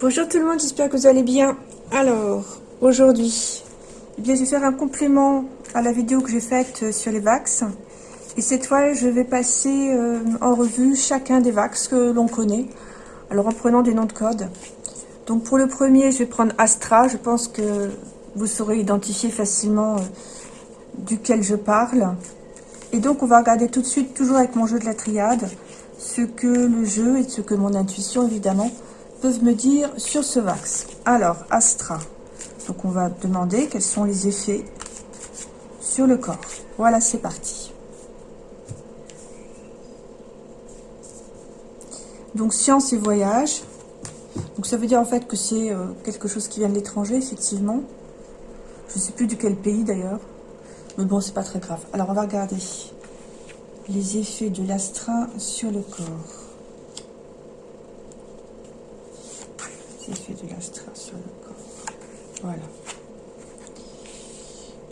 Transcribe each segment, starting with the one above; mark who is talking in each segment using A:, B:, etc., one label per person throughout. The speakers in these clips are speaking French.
A: Bonjour tout le monde, j'espère que vous allez bien. Alors, aujourd'hui, eh bien, je vais faire un complément à la vidéo que j'ai faite euh, sur les vax. Et cette fois, je vais passer euh, en revue chacun des vax que l'on connaît. Alors, en prenant des noms de code. Donc, pour le premier, je vais prendre Astra. Je pense que vous saurez identifier facilement euh, duquel je parle. Et donc, on va regarder tout de suite, toujours avec mon jeu de la triade, ce que le jeu et ce que mon intuition, évidemment, peuvent me dire sur ce vax. Alors, Astra. Donc, on va demander quels sont les effets sur le corps. Voilà, c'est parti. Donc, science et voyage. Donc, ça veut dire en fait que c'est euh, quelque chose qui vient de l'étranger, effectivement. Je ne sais plus de quel pays d'ailleurs. Mais bon, c'est pas très grave. Alors, on va regarder les effets de l'astra sur le corps. fait de l'astra sur le corps. Voilà.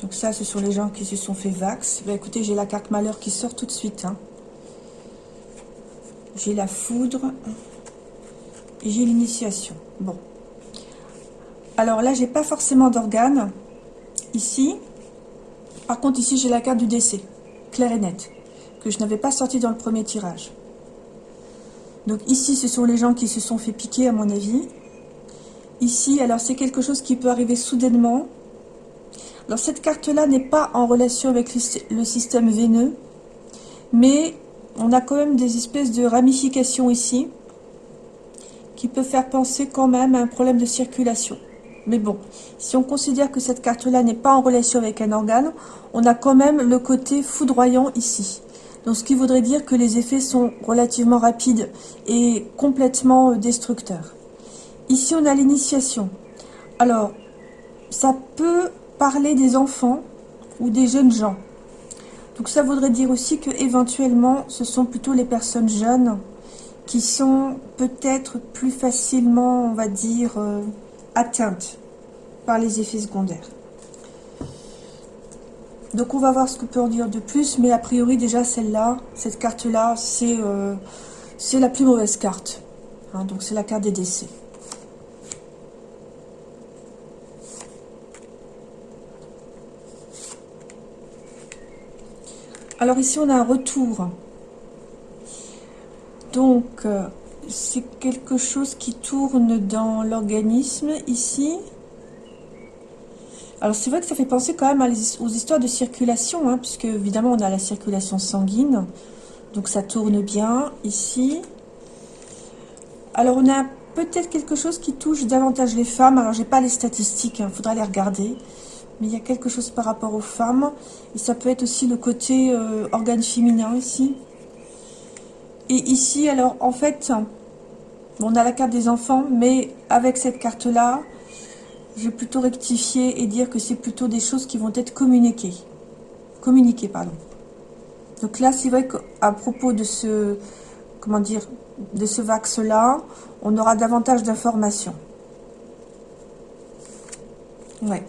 A: Donc ça, ce sont les gens qui se sont fait vax. Ben, écoutez, j'ai la carte malheur qui sort tout de suite. Hein. J'ai la foudre. Et j'ai l'initiation. Bon. Alors là, j'ai pas forcément d'organes. Ici. Par contre, ici, j'ai la carte du décès. Claire et nette. Que je n'avais pas sorti dans le premier tirage. Donc ici, ce sont les gens qui se sont fait piquer, à mon avis. Ici, alors c'est quelque chose qui peut arriver soudainement. Alors cette carte-là n'est pas en relation avec le système veineux, mais on a quand même des espèces de ramifications ici qui peut faire penser quand même à un problème de circulation. Mais bon, si on considère que cette carte-là n'est pas en relation avec un organe, on a quand même le côté foudroyant ici. Donc ce qui voudrait dire que les effets sont relativement rapides et complètement destructeurs. Ici, on a l'initiation. Alors, ça peut parler des enfants ou des jeunes gens. Donc ça voudrait dire aussi que éventuellement, ce sont plutôt les personnes jeunes qui sont peut-être plus facilement, on va dire, euh, atteintes par les effets secondaires. Donc on va voir ce que peut en dire de plus, mais a priori déjà celle-là, cette carte-là, c'est euh, la plus mauvaise carte. Hein. donc c'est la carte des décès. Alors ici, on a un retour. Donc, euh, c'est quelque chose qui tourne dans l'organisme ici. Alors, c'est vrai que ça fait penser quand même aux histoires de circulation, hein, puisque évidemment, on a la circulation sanguine. Donc, ça tourne bien ici. Alors, on a peut-être quelque chose qui touche davantage les femmes. Alors, j'ai pas les statistiques, il hein, faudra les regarder mais il y a quelque chose par rapport aux femmes. Et ça peut être aussi le côté euh, organe féminin ici. Et ici, alors, en fait, on a la carte des enfants, mais avec cette carte-là, je vais plutôt rectifier et dire que c'est plutôt des choses qui vont être communiquées. Communiquées, pardon. Donc là, c'est vrai qu'à propos de ce, comment dire, de ce vax-là, on aura davantage d'informations. Ouais.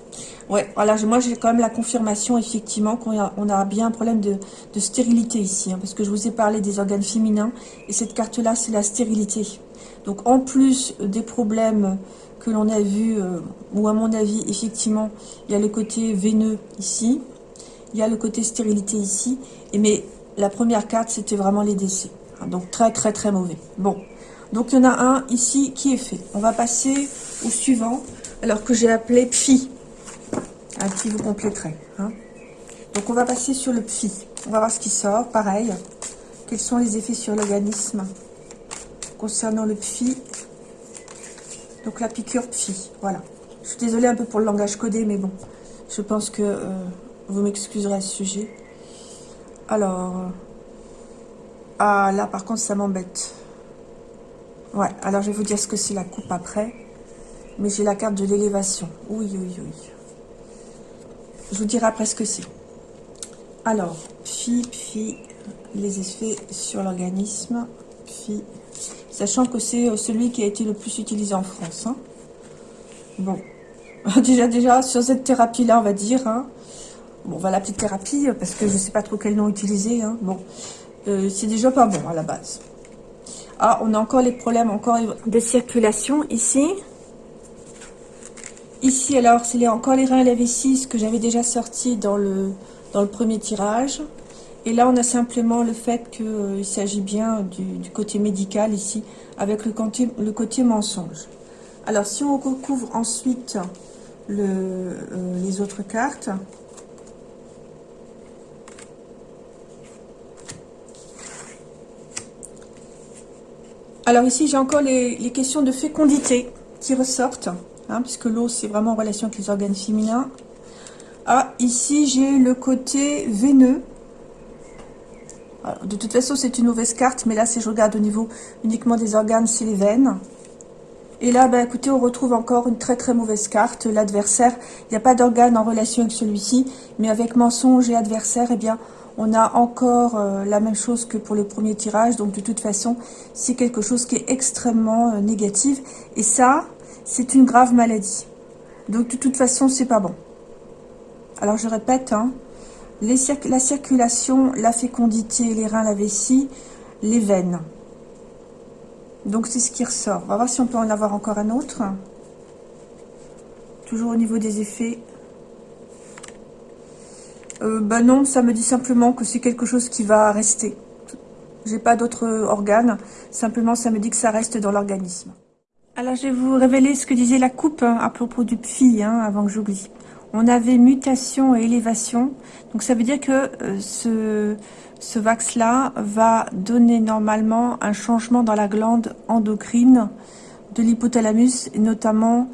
A: Ouais, voilà, moi j'ai quand même la confirmation effectivement qu'on a, bien un problème de, stérilité ici, hein, parce que je vous ai parlé des organes féminins, et cette carte-là c'est la stérilité. Donc en plus des problèmes que l'on a vus, euh, ou à mon avis effectivement, il y a le côté veineux ici, il y a le côté stérilité ici, et mais la première carte c'était vraiment les décès, hein, donc très très très mauvais. Bon, donc il y en a un ici qui est fait. On va passer au suivant, alors que j'ai appelé Phi un petit vous compléterez. Hein. Donc on va passer sur le phi. On va voir ce qui sort. Pareil. Quels sont les effets sur l'organisme concernant le phi Donc la piqûre phi. Voilà. Je suis désolée un peu pour le langage codé, mais bon. Je pense que euh, vous m'excuserez à ce sujet. Alors... ah là par contre ça m'embête. Ouais, alors je vais vous dire ce que c'est la coupe après. Mais j'ai la carte de l'élévation. Oui, oui, oui. Je vous dirai après ce que c'est. Alors, phi, phi, les effets sur l'organisme, phi, sachant que c'est euh, celui qui a été le plus utilisé en France. Hein. Bon, déjà, déjà, sur cette thérapie-là, on va dire, hein. bon, on va l'appeler thérapie, parce que je ne sais pas trop quel nom utiliser, hein. bon, euh, c'est déjà pas bon à la base. Ah, on a encore les problèmes, encore de circulation ici. Ici, alors, c'est encore les reins et la vessie, que j'avais déjà sorti dans le, dans le premier tirage. Et là, on a simplement le fait qu'il euh, s'agit bien du, côté médical ici, avec le côté, le côté mensonge. Alors, si on recouvre ensuite le, euh, les autres cartes, Alors ici, j'ai encore les, questions de fécondité qui ressortent, hein, puisque l'eau, c'est vraiment en relation avec les organes féminins. Ah, ici, j'ai le côté veineux. de toute façon, c'est une mauvaise carte, mais là, si je regarde au niveau uniquement des organes, c'est les veines. Et là, ben, écoutez, on retrouve encore une très très mauvaise carte, l'adversaire. Il n'y a pas d'organe en relation avec celui-ci, mais avec mensonge et adversaire, eh bien, on a encore euh, la même chose que pour le premier tirage. Donc, de toute façon, c'est quelque chose qui est extrêmement euh, négatif. Et ça, c'est une grave maladie. Donc, de toute façon, c'est pas bon. Alors, je répète, hein, la circulation, la fécondité, les reins, la vessie, les veines. Donc, c'est ce qui ressort. On va voir si on peut en avoir encore un autre. Toujours au niveau des effets Ben non, ça me dit simplement que c'est quelque chose qui va rester. J'ai pas d'autres organes, simplement ça me dit que ça reste dans l'organisme. Alors je vais vous révéler ce que disait la coupe hein, à propos du PFI, hein, avant que j'oublie. On avait mutation et élévation, donc ça veut dire que euh, ce, ce vax-là va donner normalement un changement dans la glande endocrine de l'hypothalamus, et notamment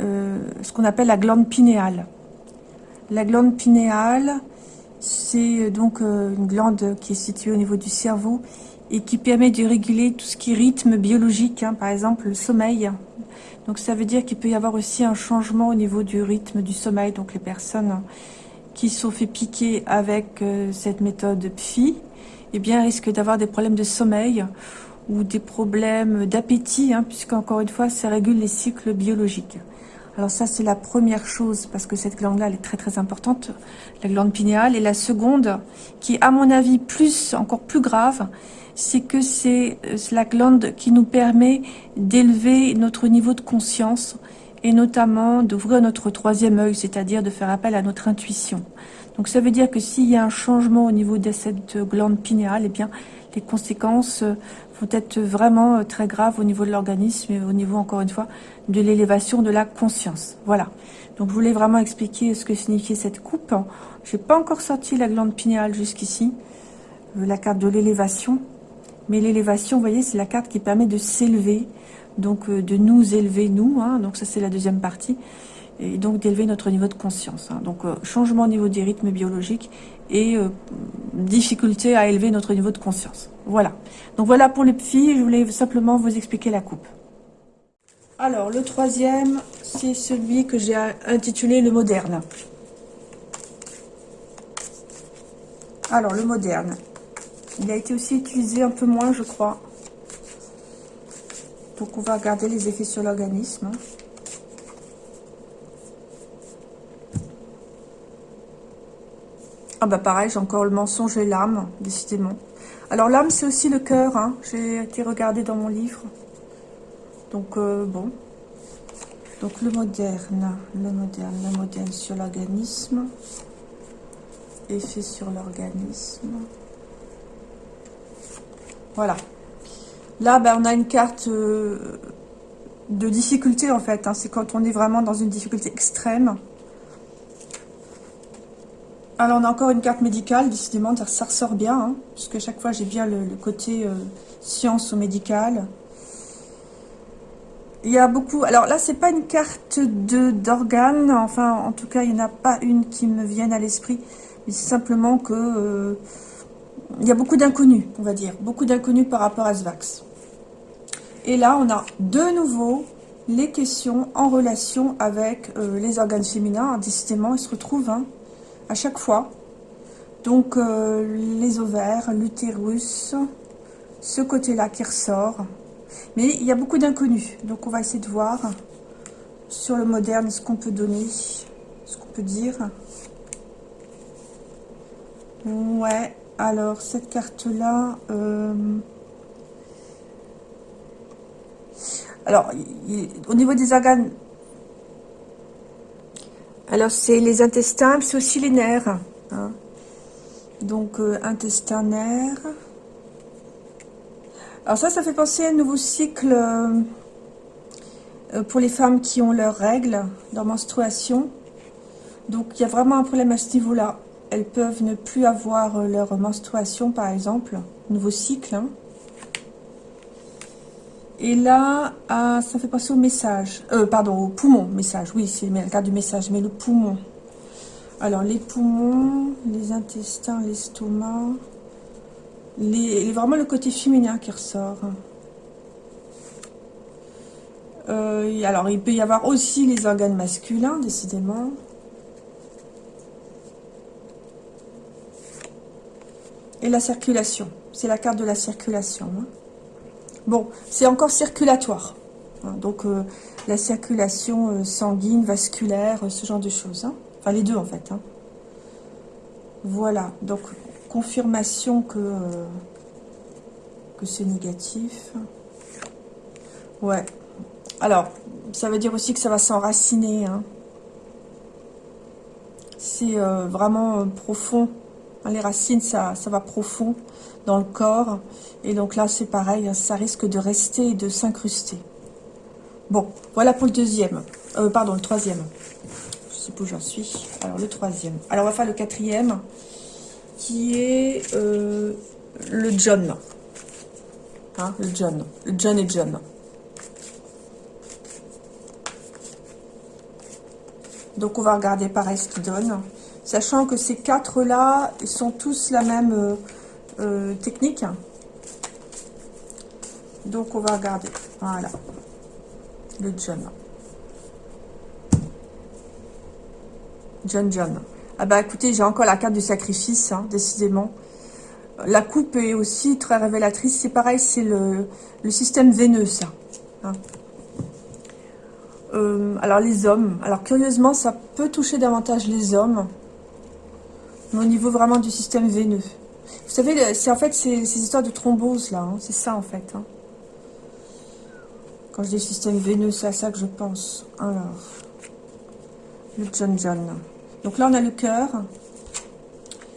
A: euh, ce qu'on appelle la glande pinéale. La glande pinéale, c'est euh, donc une glande qui est située au niveau du cerveau et qui permet de réguler tout ce qui est rythme biologique, hein, par exemple le sommeil. Donc ça veut dire qu'il peut y avoir aussi un changement au niveau du rythme du sommeil. Donc les personnes qui sont fait piquer avec euh, cette méthode PFI, eh bien risquent d'avoir des problèmes de sommeil ou des problèmes d'appétit, hein, puisqu'encore une fois, ça régule les cycles biologiques. Alors ça, c'est la première chose, parce que cette glande-là, elle est très très importante, la glande pinéale. Et la seconde, qui est à mon avis plus, encore plus grave, c'est que c'est la glande qui nous permet d'élever notre niveau de conscience et notamment d'ouvrir notre troisième œil, c'est-à-dire de faire appel à notre intuition. Donc ça veut dire que s'il y a un changement au niveau de cette glande pinéale, eh bien les conséquences vont être vraiment euh, très graves au niveau de l'organisme et au niveau, encore une fois, de l'élévation de la conscience. Voilà. Donc, je voulais vraiment expliquer ce que signifiait cette coupe. Je n'ai pas encore sorti la glande pinéale jusqu'ici, euh, la carte de l'élévation. Mais l'élévation, vous voyez, c'est la carte qui permet de s'élever, donc euh, de nous élever, nous. Hein. donc, ça, c'est la deuxième partie et donc d'élever notre niveau de conscience. Hein. Donc changement au niveau des rythmes biologiques et difficulté à élever notre niveau de conscience. Voilà. Donc voilà pour les filles, je voulais simplement vous expliquer la coupe. Alors, le troisième, c'est celui que j'ai intitulé le moderne. Alors, le moderne. Il a été aussi utilisé un peu moins, je crois. Donc, on va regarder les effets sur l'organisme. Ah bah pareil, j'ai encore le mensonge et l'âme, décidément. Alors l'âme, c'est aussi le cœur. Hein. J'ai été regardé dans mon livre. Donc euh, bon. Donc le moderne, le moderne, le moderne sur l'organisme. Effet sur l'organisme. Voilà. Là, ben, on a une carte euh, de difficulté en fait. Hein. C'est quand on est vraiment dans une difficulté extrême. Alors, on a encore une carte médicale, décidément, ça ressort bien, hein, puisque chaque fois, j'ai bien le, côté euh, science ou médical. Il y a beaucoup... Alors là, c'est pas une carte d'organes, enfin, en tout cas, il n'y en a pas une qui me vienne à l'esprit, mais c'est simplement que... Euh, il y a beaucoup d'inconnus, on va dire, beaucoup d'inconnus par rapport à Svax. Et là, on a de nouveau les questions en relation avec euh, les organes féminins. Décidément, ils se retrouvent, hein, à chaque fois. Donc euh, les ovaires, l'utérus, ce côté-là qui ressort. Mais il y a beaucoup d'inconnus. Donc on va essayer de voir sur le moderne ce qu'on peut donner, ce qu'on peut dire. Ouais, alors cette carte-là, euh, Alors, au niveau des organes, alors c'est les intestins, c'est aussi les nerfs. Hein. Donc, euh, intestin. Alors ça, ça fait penser à un nouveau cycle euh, euh, pour les femmes qui ont leurs règles, leur menstruation. Donc, il y a vraiment un problème à ce niveau-là. Elles peuvent ne plus avoir leur menstruation, par exemple. Nouveau cycle. Hein. Et là, ah, ça fait penser au message. Euh, pardon, au poumon, message. Oui, c'est le cas du message, mais le poumon. Alors, les poumons, les intestins, l'estomac. Les, vraiment le côté féminin qui ressort. Euh, alors, il peut y avoir aussi les organes masculins, décidément. Et la circulation. C'est la carte de la circulation. Hein. Bon, c'est encore circulatoire. Hein, donc, euh, la circulation euh, sanguine, vasculaire, ce genre de choses. Hein. Enfin, les deux, en fait. Hein. Voilà. Donc, confirmation que, euh, que c'est négatif. Ouais. Alors, ça veut dire aussi que ça va s'enraciner. C'est vraiment profond. Les racines, ça, va profond dans le corps. Et donc là, c'est pareil, hein, ça risque de rester et de s'incruster. Bon, voilà pour le deuxième. Euh, pardon, le troisième. Je sais pas où j'en suis. Alors, le troisième. Alors, on va faire le quatrième, qui est euh, le John. Hein, le John. Le John et John. Donc, on va regarder pareil ce qu'il donne. Sachant que ces quatre-là, ils sont tous la même... Euh, euh, technique. Donc, on va regarder. Voilà. Le John. John John. Ah bah écoutez, j'ai encore la carte du sacrifice, hein, décidément. La coupe est aussi très révélatrice. C'est pareil, c'est le, système veineux, ça. Hein. Euh, alors, les hommes. Alors, curieusement, ça peut toucher davantage les hommes. Au niveau vraiment du système veineux. Vous savez, c'est en fait ces, histoires de thrombose là, hein. c'est ça en fait. Hein. Quand je dis système veineux, c'est à ça que je pense. Alors, le John John. Donc là, on a le cœur.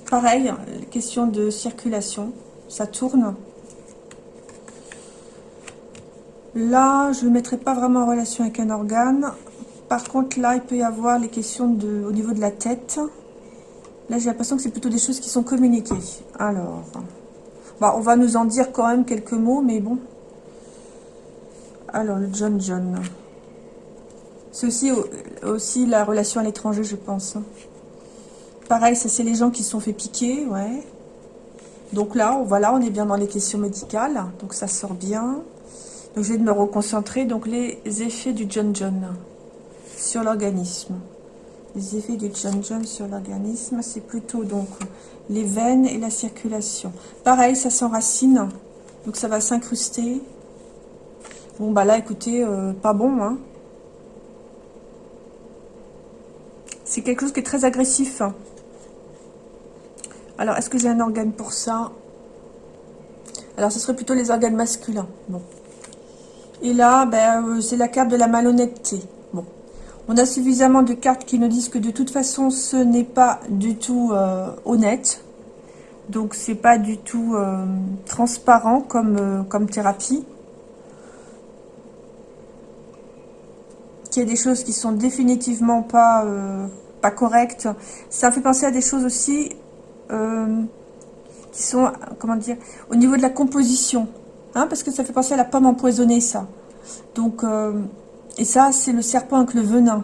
A: Pareil, question de circulation. Ça tourne. Là, je ne le mettrai pas vraiment en relation avec un organe. Par contre, là, il peut y avoir les questions de, au niveau de la tête. Là, j'ai l'impression que c'est plutôt des choses qui sont communiquées. Alors, bah, on va nous en dire quand même quelques mots, mais bon. Alors, le John John. C'est aussi, la relation à l'étranger, je pense. Pareil, ça, c'est les gens qui se sont fait piquer, ouais. Donc là, voilà, on est bien dans les questions médicales. Donc, ça sort bien. Donc, je vais me reconcentrer. Donc, les effets du John John sur l'organisme. Les effets du John sur l'organisme, c'est plutôt donc les veines et la circulation. Pareil, ça s'enracine, donc ça va s'incruster. Bon, bah là, écoutez, euh, pas bon, hein. C'est quelque chose qui est très agressif. Alors, est-ce que j'ai un organe pour ça? Alors, ce serait plutôt les organes masculins. Bon. Et là, ben, euh, c'est la carte de la malhonnêteté. On a suffisamment de cartes qui nous disent que de toute façon, ce n'est pas du tout euh, honnête. Donc, c'est pas du tout euh, transparent comme, euh, comme thérapie. Qu'il y a des choses qui sont définitivement pas, pas correctes. Ça fait penser à des choses aussi qui sont, comment dire, au niveau de la composition. Hein, parce que ça fait penser à la pomme empoisonnée, ça. Donc, et ça, c'est le serpent avec le venin.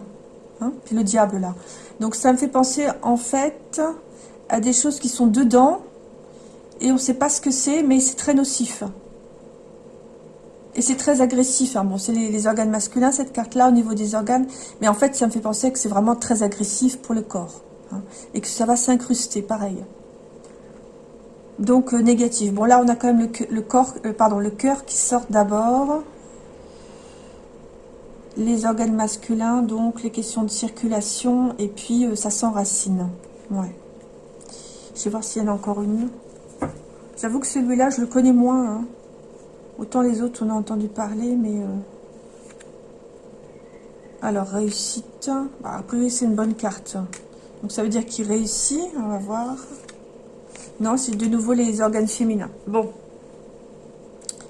A: Hein, puis le diable, là. Donc, ça me fait penser, en fait, à des choses qui sont dedans. Et on ne sait pas ce que c'est, mais c'est très nocif. Et c'est très agressif. Hein. Bon, c'est les, organes masculins, cette carte-là, au niveau des organes. Mais en fait, ça me fait penser que c'est vraiment très agressif pour le corps. Hein, et que ça va s'incruster, pareil. Donc, euh, négatif. Bon, là, on a quand même le, corps, euh, pardon, le cœur qui sort d'abord les organes masculins, donc les questions de circulation, et puis euh, ça s'enracine. Ouais. Je vais voir s'il y en a encore une. J'avoue que celui-là, je le connais moins. Hein. Autant les autres, on a entendu parler, mais... Euh, Alors, réussite. Bah, après, c'est une bonne carte. Donc, ça veut dire qu'il réussit. On va voir. Non, c'est de nouveau les organes féminins. Bon.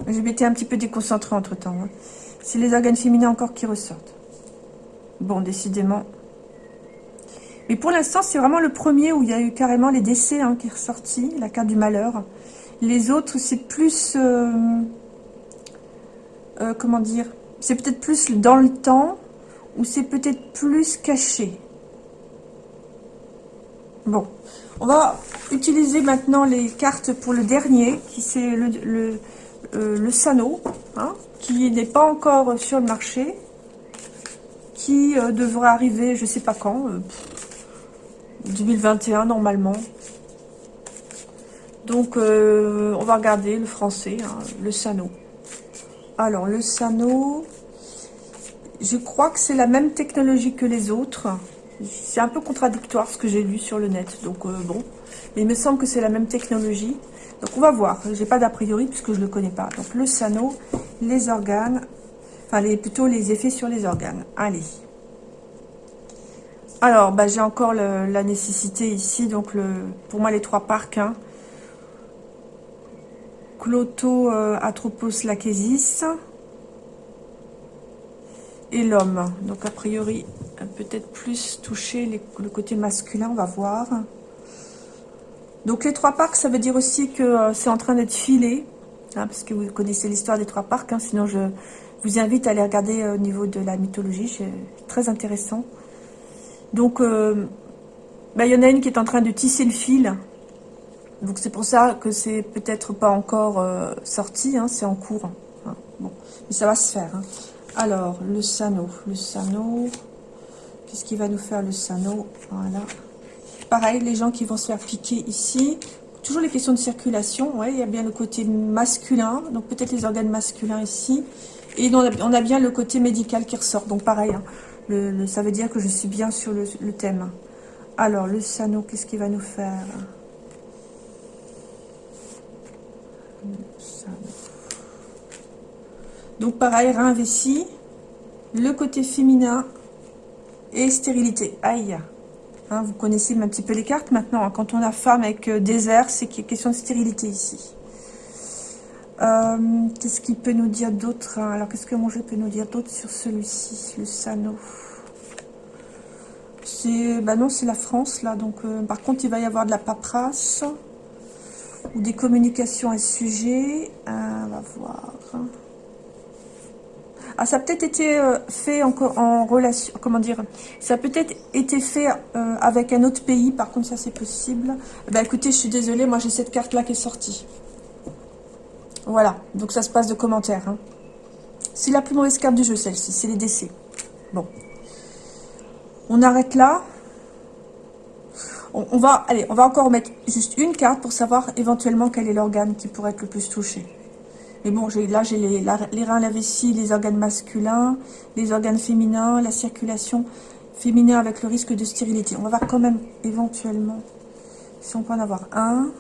A: Je m'étais un petit peu déconcentrée entre-temps. Hein. C'est les organes féminins encore qui ressortent. Bon, décidément. Mais pour l'instant, c'est vraiment le premier où il y a eu carrément les décès hein, qui est ressorti, la carte du malheur. Les autres, c'est plus... Euh, euh, comment dire C'est peut-être plus dans le temps ou c'est peut-être plus caché. Bon, on va utiliser maintenant les cartes pour le dernier, qui c'est le, euh, Sano, hein, qui n'est pas encore sur le marché, qui euh, devrait arriver, je sais pas quand, 2021 normalement. Donc, on va regarder le français, hein, le Sano. Alors, le Sano, je crois que c'est la même technologie que les autres. C'est un peu contradictoire ce que j'ai lu sur le net. Donc euh, bon, mais il me semble que c'est la même technologie. Donc on va voir. J'ai pas d'a priori puisque je ne le connais pas. Donc le Sano, les organes, enfin les, plutôt les effets sur les organes. Allez. Alors, bah, j'ai encore la nécessité ici, donc pour moi les trois parcs. Hein. Cloto Atropos Lachesis et l'homme. Donc a priori, peut-être plus toucher le côté masculin, on va voir. Donc les trois parcs, ça veut dire aussi que euh, c'est en train d'être filé, hein, parce que vous connaissez l'histoire des trois parcs, hein, sinon je vous invite à aller regarder euh, au niveau de la mythologie, c'est très intéressant. Donc, euh, bah, il y en a une qui est en train de tisser le fil, donc c'est pour ça que c'est peut-être pas encore sorti, hein, c'est en cours. bon, mais ça va se faire. Alors, le Sano. Le Sano. Qu'est-ce qui va nous faire le Sano? Voilà. Pareil, les gens qui vont se faire piquer ici. Toujours les questions de circulation. Ouais, il y a bien le côté masculin. Donc, peut-être les organes masculins ici. Et on a, bien le côté médical qui ressort. Donc, pareil. Hein. ça veut dire que je suis bien sur le, thème. Alors, le Sano, qu'est-ce qu'il va nous faire? Donc pareil, rein vessie, le côté féminin et stérilité. Aïe hein, Vous connaissez un petit peu les cartes maintenant. Hein. Quand on a femme avec euh, désert, c'est qu'il question de stérilité ici. Euh, qu'est-ce qu'il peut nous dire d'autre hein? Alors, qu'est-ce que mon jeu peut nous dire d'autre sur celui-ci, le Sano? C'est, bah non, c'est la France, là. Donc, euh, par contre, il va y avoir de la paperasse ou des communications à ce sujet. on va voir. Ah, ça a peut-être été euh, fait en, en, relation, comment dire, ça a peut-être été fait euh, avec un autre pays, par contre ça c'est possible. Bah écoutez, je suis désolée, moi j'ai cette carte-là qui est sortie. Voilà, donc ça se passe de commentaires. Hein. C'est la plus mauvaise carte du jeu celle-ci, c'est les décès. Bon. On arrête là. on, va, allez, on va encore mettre juste une carte pour savoir éventuellement quel est l'organe qui pourrait être le plus touché. Mais bon, là, j'ai les, reins, la vessie, les organes masculins, les organes féminins, la circulation féminin avec le risque de stérilité. On va voir quand même, éventuellement, si on peut en avoir un.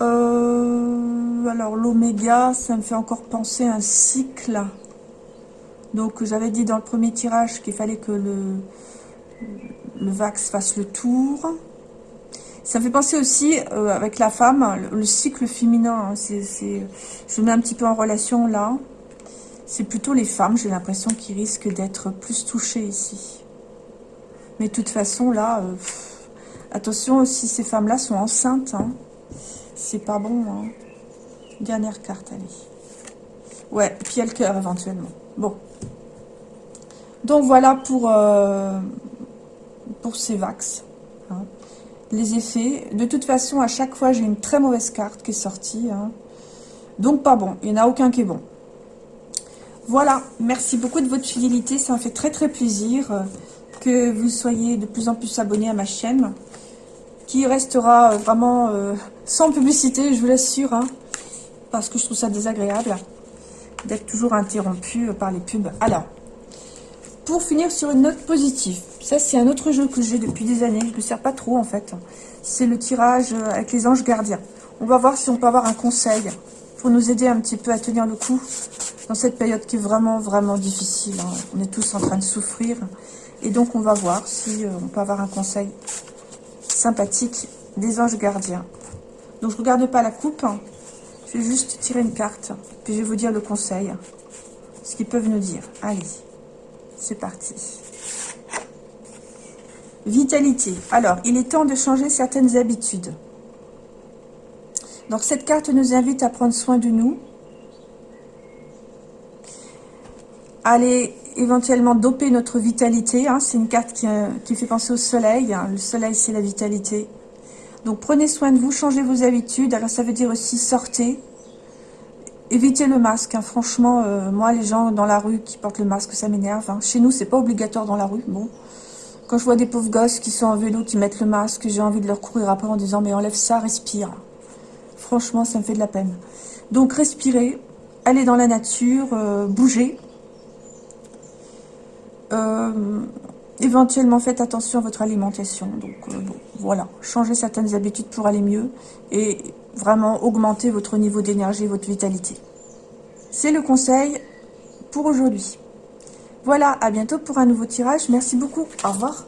A: Euh, alors, l'oméga, ça me fait encore penser à un cycle. Donc, j'avais dit dans le premier tirage qu'il fallait que le, le Vax fasse le tour. Ça fait penser aussi, euh, avec la femme, le, cycle féminin. Hein, c'est, je mets un petit peu en relation là. C'est plutôt les femmes, j'ai l'impression, qui risquent d'être plus touchées ici. Mais de toute façon, là, euh, attention, si ces femmes-là sont enceintes, hein, c'est pas bon. Hein. Dernière carte, allez. Ouais, puis il y a le cœur éventuellement. Bon. Donc voilà pour, euh, pour ces vax les effets. De toute façon, à chaque fois, j'ai une très mauvaise carte qui est sortie. Hein. Donc, pas bon. Il n'y en a aucun qui est bon. Voilà. Merci beaucoup de votre fidélité. Ça me fait très, très plaisir euh, que vous soyez de plus en plus abonnés à ma chaîne. Qui restera euh, vraiment euh, sans publicité, je vous l'assure. Hein, parce que je trouve ça désagréable d'être toujours interrompu par les pubs. Alors, pour finir sur une note positive, ça c'est un autre jeu que j'ai depuis des années, je ne me sers pas trop en fait. C'est le tirage euh, avec les anges gardiens. On va voir si on peut avoir un conseil pour nous aider un petit peu à tenir le coup dans cette période qui est vraiment, vraiment difficile. Hein. On est tous en train de souffrir. Et donc, on va voir si euh, on peut avoir un conseil sympathique des anges gardiens. Donc, je ne regarde pas la coupe. Hein. Je vais juste tirer une carte. Puis, je vais vous dire le conseil. Ce qu'ils peuvent nous dire. Allez, c'est parti. Vitalité. Alors, il est temps de changer certaines habitudes. Donc, cette carte nous invite à prendre soin de nous, aller éventuellement doper notre vitalité. Hein. C'est une carte euh, qui, fait penser au soleil. Hein. Le soleil, c'est la vitalité. Donc, prenez soin de vous, changez vos habitudes. Alors, ça veut dire aussi sortez. Évitez le masque. Hein. Franchement, euh, moi, les gens dans la rue qui portent le masque, ça m'énerve. Chez nous, c'est pas obligatoire dans la rue. Bon, quand je vois des pauvres gosses qui sont en vélo, qui mettent le masque, j'ai envie de leur courir après en disant « Mais enlève ça, respire ». Franchement, ça me fait de la peine. Donc, respirez, allez dans la nature, euh, bougez. Euh, éventuellement, faites attention à votre alimentation. Donc, voilà. Changez certaines habitudes pour aller mieux et vraiment augmenter votre niveau d'énergie, votre vitalité. C'est le conseil pour aujourd'hui. Voilà, à bientôt pour un nouveau tirage. Merci beaucoup. Au revoir.